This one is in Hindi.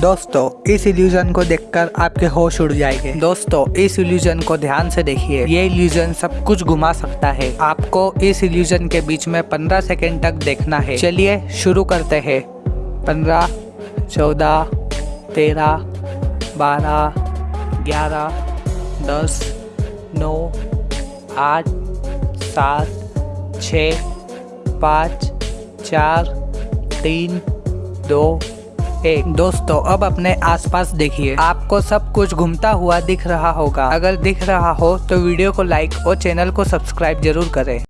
दोस्तों, इस इल्यूजन को देखकर आपके होश उड़ जाएँगे। दोस्तों, इस इल्यूजन को ध्यान से देखिए। ये इल्यूजन सब कुछ घुमा सकता है। आपको इस इल्यूजन के बीच में 15 सेकेंड तक देखना है। चलिए शुरू करते हैं। 15 14 13 12 11 10 9 आठ, सात छ पाँच, चार, तीन, दो एक दोस्तों, अब अपने आसपास देखिए। आपको सब कुछ घूमता हुआ दिख रहा होगा। अगर दिख रहा हो तो वीडियो को लाइक और चैनल को सब्सक्राइब ज़रूर करें।